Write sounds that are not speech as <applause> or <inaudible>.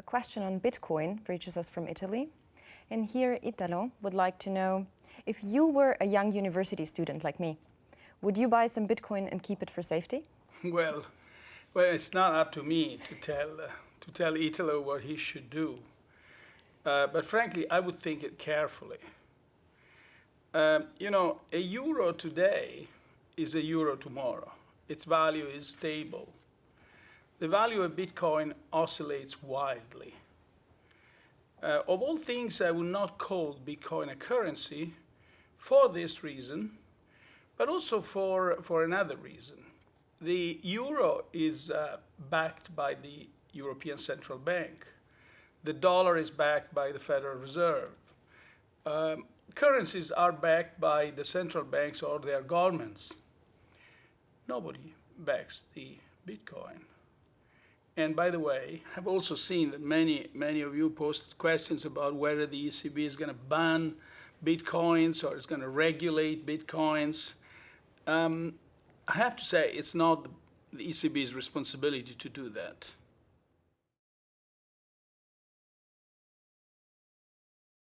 A question on Bitcoin reaches us from Italy. And here Italo would like to know, if you were a young university student like me, would you buy some Bitcoin and keep it for safety? <laughs> Well, well, it's not up to me to tell, uh, to tell Italo what he should do. Uh, but frankly, I would think it carefully. Um, you know, a euro today is a euro tomorrow. Its value is stable. The value of Bitcoin oscillates wildly. Uh, of all things, I would not call Bitcoin a currency for this reason, but also for, for another reason. The euro is uh, backed by the European Central Bank. The dollar is backed by the Federal Reserve. Um, currencies are backed by the central banks or their governments. Nobody backs the Bitcoin. And by the way, I've also seen that many, many of you posted questions about whether the ECB is going to ban Bitcoins or is going to regulate Bitcoins. Um, I have to say it's not the ECB's responsibility to do that.